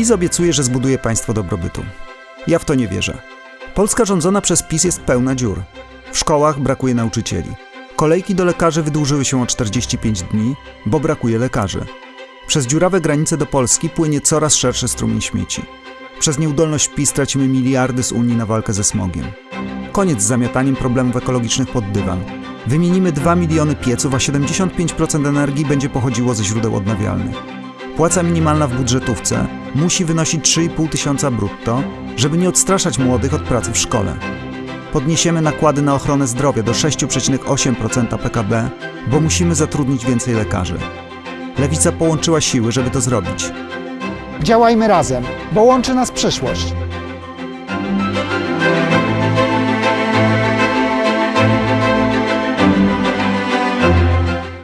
PiS obiecuje, że zbuduje państwo dobrobytu. Ja w to nie wierzę. Polska rządzona przez PiS jest pełna dziur. W szkołach brakuje nauczycieli. Kolejki do lekarzy wydłużyły się o 45 dni, bo brakuje lekarzy. Przez dziurawe granice do Polski płynie coraz szerszy strumień śmieci. Przez nieudolność PiS tracimy miliardy z Unii na walkę ze smogiem. Koniec z zamiataniem problemów ekologicznych pod dywan. Wymienimy 2 miliony pieców, a 75% energii będzie pochodziło ze źródeł odnawialnych. Płaca minimalna w budżetówce musi wynosić 3,5 tysiąca brutto, żeby nie odstraszać młodych od pracy w szkole. Podniesiemy nakłady na ochronę zdrowia do 6,8% PKB, bo musimy zatrudnić więcej lekarzy. Lewica połączyła siły, żeby to zrobić. Działajmy razem, bo łączy nas przyszłość.